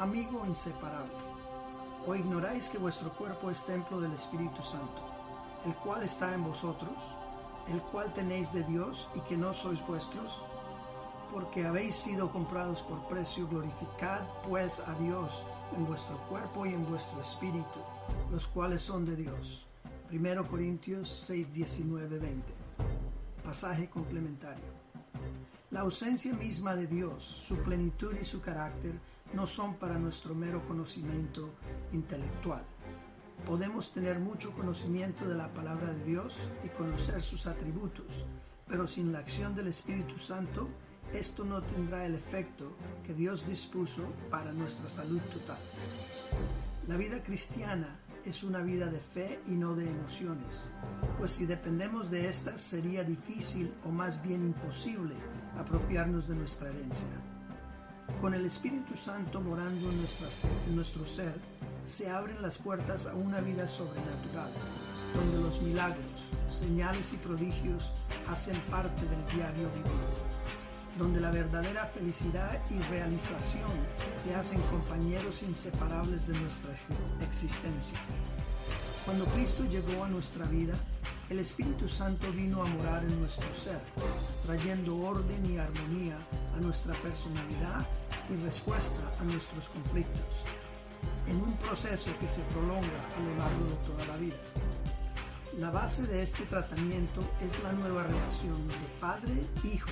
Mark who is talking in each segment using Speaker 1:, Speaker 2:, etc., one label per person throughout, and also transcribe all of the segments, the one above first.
Speaker 1: amigo inseparable, ¿o ignoráis que vuestro cuerpo es templo del Espíritu Santo, el cual está en vosotros, el cual tenéis de Dios y que no sois vuestros? Porque habéis sido comprados por precio, glorificad pues a Dios en vuestro cuerpo y en vuestro espíritu, los cuales son de Dios. 1 Corintios 6, 19, 20. Pasaje complementario. La ausencia misma de Dios, su plenitud y su carácter no son para nuestro mero conocimiento intelectual. Podemos tener mucho conocimiento de la palabra de Dios y conocer sus atributos, pero sin la acción del Espíritu Santo, esto no tendrá el efecto que Dios dispuso para nuestra salud total. La vida cristiana es una vida de fe y no de emociones, pues si dependemos de estas sería difícil o más bien imposible apropiarnos de nuestra herencia. Con el Espíritu Santo morando en, nuestro ser, se abren las puertas a una vida sobrenatural, donde los milagros, señales y prodigios hacen parte del diario vivir donde la verdadera felicidad y realización se hacen compañeros inseparables de nuestra existencia. Cuando Cristo llegó a nuestra vida, el Espíritu Santo vino a morar en nuestro ser, trayendo orden y armonía a nuestra personalidad y respuesta a nuestros conflictos, en un proceso que se prolonga a lo largo de toda la vida. La base de este tratamiento es la nueva relación de padre-hijo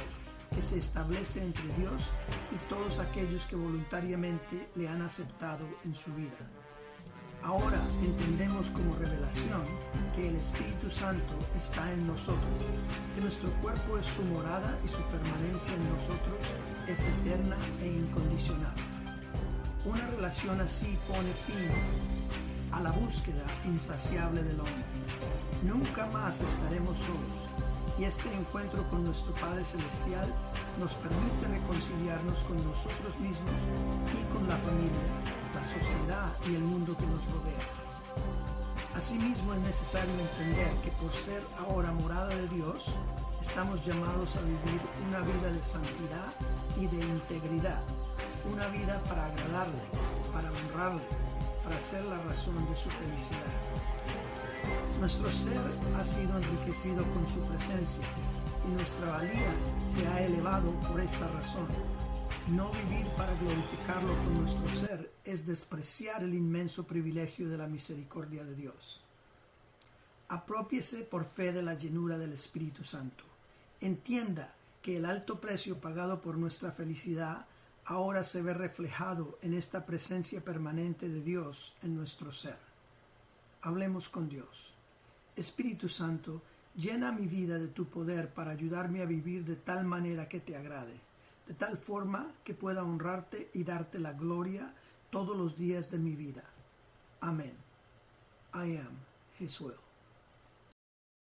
Speaker 1: que se establece entre Dios y todos aquellos que voluntariamente le han aceptado en su vida. Ahora entendemos como revelación que el Espíritu Santo está en nosotros, que nuestro cuerpo es su morada y su permanencia en nosotros es eterna e incondicional. Una relación así pone fin a la búsqueda insaciable del hombre. Nunca más estaremos solos y este encuentro con nuestro Padre Celestial nos permite reconciliarnos con nosotros mismos y con la familia, la sociedad y el mundo que nos rodea. Asimismo es necesario entender que por ser ahora morada de Dios, estamos llamados a vivir una vida de santidad y de integridad, una vida para agradarle, para honrarle, para ser la razón de su felicidad. Nuestro ser ha sido enriquecido con su presencia y nuestra valía se ha elevado por esta razón. No vivir para glorificarlo con nuestro ser es despreciar el inmenso privilegio de la misericordia de Dios. Apropiese por fe de la llenura del Espíritu Santo. Entienda que el alto precio pagado por nuestra felicidad ahora se ve reflejado en esta presencia permanente de Dios en nuestro ser. Hablemos con Dios. Espíritu Santo, llena mi vida de tu poder para ayudarme a vivir de tal manera que te agrade, de tal forma que pueda honrarte y darte la gloria todos los días de mi vida. Amén. I am His will.